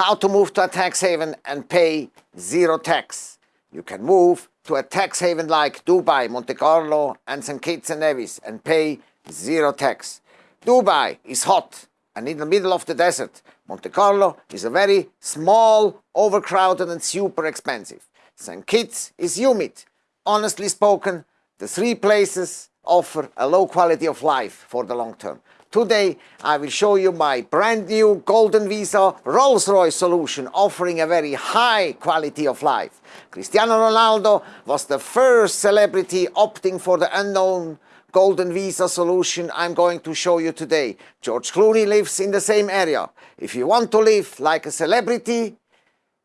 how to move to a tax haven and pay zero tax. You can move to a tax haven like Dubai, Monte Carlo and St. Kitts and Nevis and pay zero tax. Dubai is hot and in the middle of the desert. Monte Carlo is a very small, overcrowded and super expensive. St. Kitts is humid. Honestly spoken, the three places offer a low quality of life for the long term. Today I will show you my brand new Golden Visa Rolls-Royce solution offering a very high quality of life. Cristiano Ronaldo was the first celebrity opting for the unknown Golden Visa solution I'm going to show you today. George Clooney lives in the same area. If you want to live like a celebrity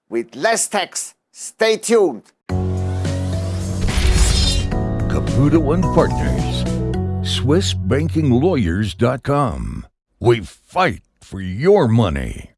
with less tax, stay tuned. Caputo and Partners SwissBankingLawyers.com. We fight for your money.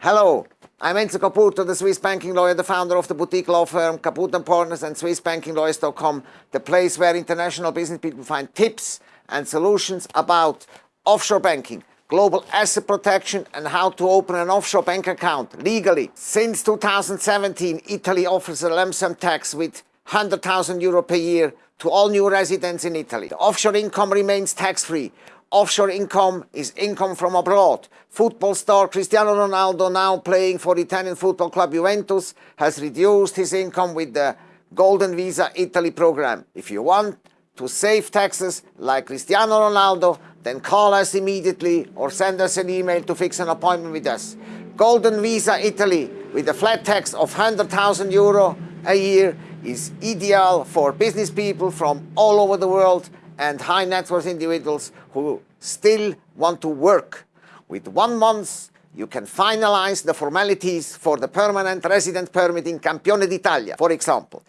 Hello, I'm Enzo Caputo, the Swiss banking lawyer, the founder of the boutique law firm Caputo & Partners and SwissBankingLawyers.com, the place where international business people find tips and solutions about offshore banking, global asset protection and how to open an offshore bank account legally. Since 2017, Italy offers a lump sum tax with 100,000 euro per year to all new residents in Italy. The offshore income remains tax-free. Offshore income is income from abroad. Football star Cristiano Ronaldo, now playing for Italian football club Juventus, has reduced his income with the Golden Visa Italy program. If you want to save taxes like Cristiano Ronaldo, then call us immediately or send us an email to fix an appointment with us. Golden Visa Italy with a flat tax of 100,000 euro a year is ideal for business people from all over the world and high net worth individuals who still want to work. With one month, you can finalize the formalities for the permanent resident permit in Campione d'Italia, for example.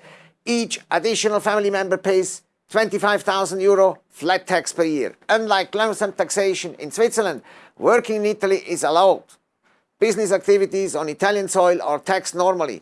Each additional family member pays 25,000 euro flat tax per year. Unlike lump taxation in Switzerland, working in Italy is allowed. Business activities on Italian soil are taxed normally.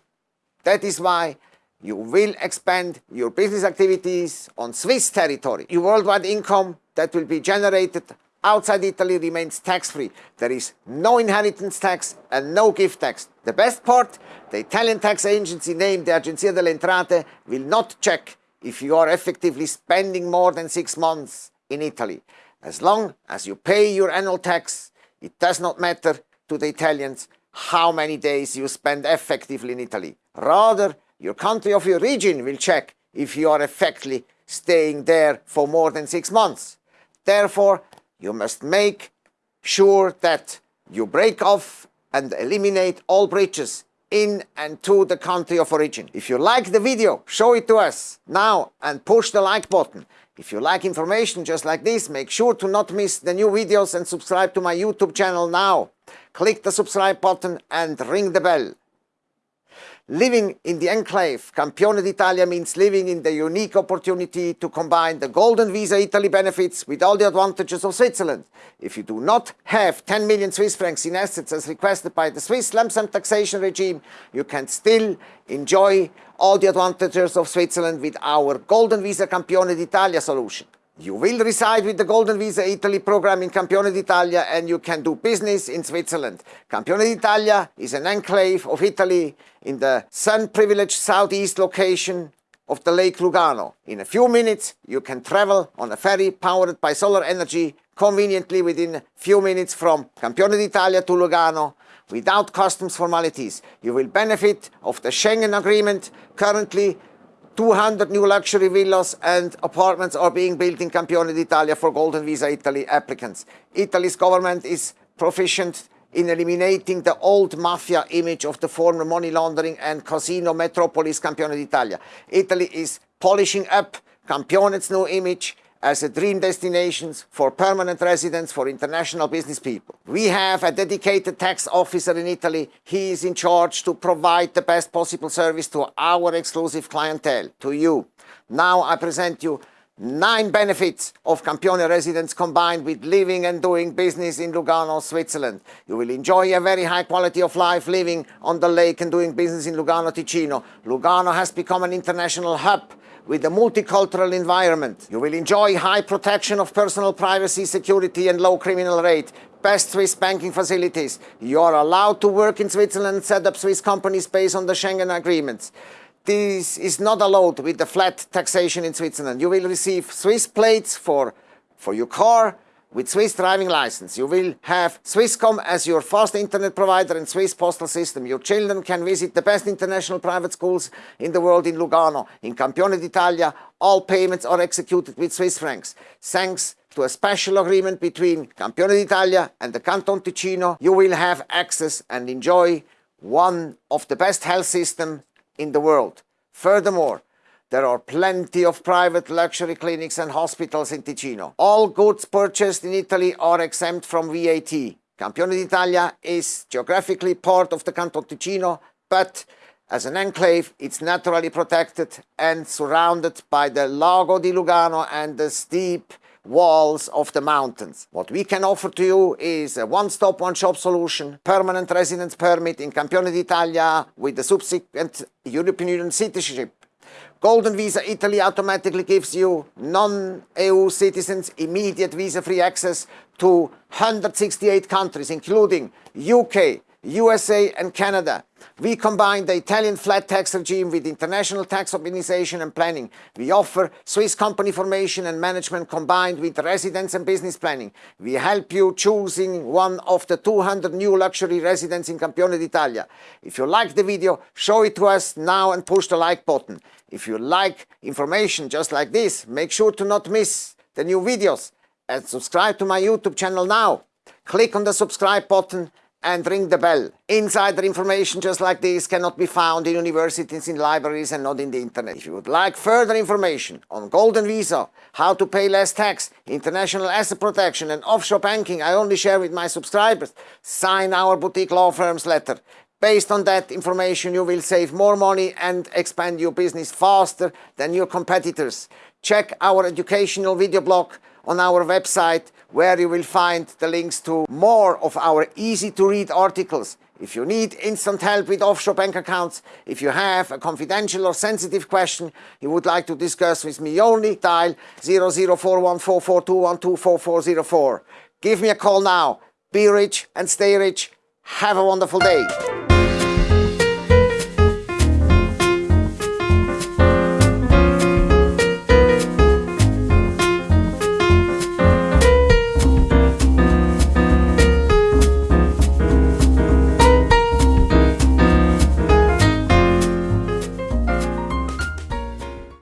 That is why you will expand your business activities on Swiss territory. Your worldwide income that will be generated outside Italy remains tax-free. There is no inheritance tax and no gift tax. The best part, the Italian tax agency named the Agenzia delle Entrate will not check if you are effectively spending more than six months in Italy. As long as you pay your annual tax, it does not matter to the Italians how many days you spend effectively in Italy. Rather, your country of your region will check if you are effectively staying there for more than six months. Therefore, you must make sure that you break off and eliminate all breaches in and to the country of origin. If you like the video, show it to us now and push the like button. If you like information just like this, make sure to not miss the new videos and subscribe to my YouTube channel now. Click the subscribe button and ring the bell. Living in the enclave, Campione d'Italia means living in the unique opportunity to combine the Golden Visa Italy benefits with all the advantages of Switzerland. If you do not have 10 million Swiss francs in assets as requested by the Swiss lump sum taxation regime, you can still enjoy all the advantages of Switzerland with our Golden Visa Campione d'Italia solution. You will reside with the Golden Visa Italy program in Campione d'Italia and you can do business in Switzerland. Campione d'Italia is an enclave of Italy in the sun-privileged southeast location of the Lake Lugano. In a few minutes you can travel on a ferry powered by solar energy conveniently within a few minutes from Campione d'Italia to Lugano without customs formalities. You will benefit of the Schengen Agreement currently 200 new luxury villas and apartments are being built in Campione d'Italia for Golden Visa Italy applicants. Italy's government is proficient in eliminating the old mafia image of the former money laundering and casino metropolis Campione d'Italia. Italy is polishing up Campione's new image as a dream destination for permanent residents for international business people. We have a dedicated tax officer in Italy. He is in charge to provide the best possible service to our exclusive clientele, to you. Now I present you nine benefits of Campione residents combined with living and doing business in Lugano, Switzerland. You will enjoy a very high quality of life living on the lake and doing business in Lugano, Ticino. Lugano has become an international hub with a multicultural environment. You will enjoy high protection of personal privacy, security and low criminal rate. Best Swiss banking facilities. You are allowed to work in Switzerland and set up Swiss companies based on the Schengen agreements. This is not allowed with the flat taxation in Switzerland. You will receive Swiss plates for, for your car, with Swiss driving license, you will have Swisscom as your fast internet provider and Swiss postal system. Your children can visit the best international private schools in the world in Lugano. In Campione d'Italia, all payments are executed with Swiss francs. Thanks to a special agreement between Campione d'Italia and the Canton Ticino, you will have access and enjoy one of the best health systems in the world. Furthermore, there are plenty of private luxury clinics and hospitals in Ticino. All goods purchased in Italy are exempt from VAT. Campione d'Italia is geographically part of the Canton Ticino, but as an enclave, it's naturally protected and surrounded by the Lago di Lugano and the steep walls of the mountains. What we can offer to you is a one-stop, one-shop solution, permanent residence permit in Campione d'Italia with the subsequent European Union citizenship Golden Visa Italy automatically gives you non-EU citizens immediate visa-free access to 168 countries, including UK, USA and Canada. We combine the Italian flat tax regime with international tax optimization and planning. We offer Swiss company formation and management combined with residence and business planning. We help you choosing one of the 200 new luxury residences in Campione d'Italia. If you like the video, show it to us now and push the like button. If you like information just like this, make sure to not miss the new videos and subscribe to my YouTube channel now. Click on the subscribe button and ring the bell. Insider information just like this cannot be found in universities, in libraries and not in the internet. If you would like further information on Golden Visa, how to pay less tax, international asset protection and offshore banking I only share with my subscribers, sign our boutique law firm's letter. Based on that information, you will save more money and expand your business faster than your competitors. Check our educational video blog on our website where you will find the links to more of our easy to read articles. If you need instant help with offshore bank accounts, if you have a confidential or sensitive question you would like to discuss with me only, dial 0041442124404. Give me a call now. Be rich and stay rich. Have a wonderful day.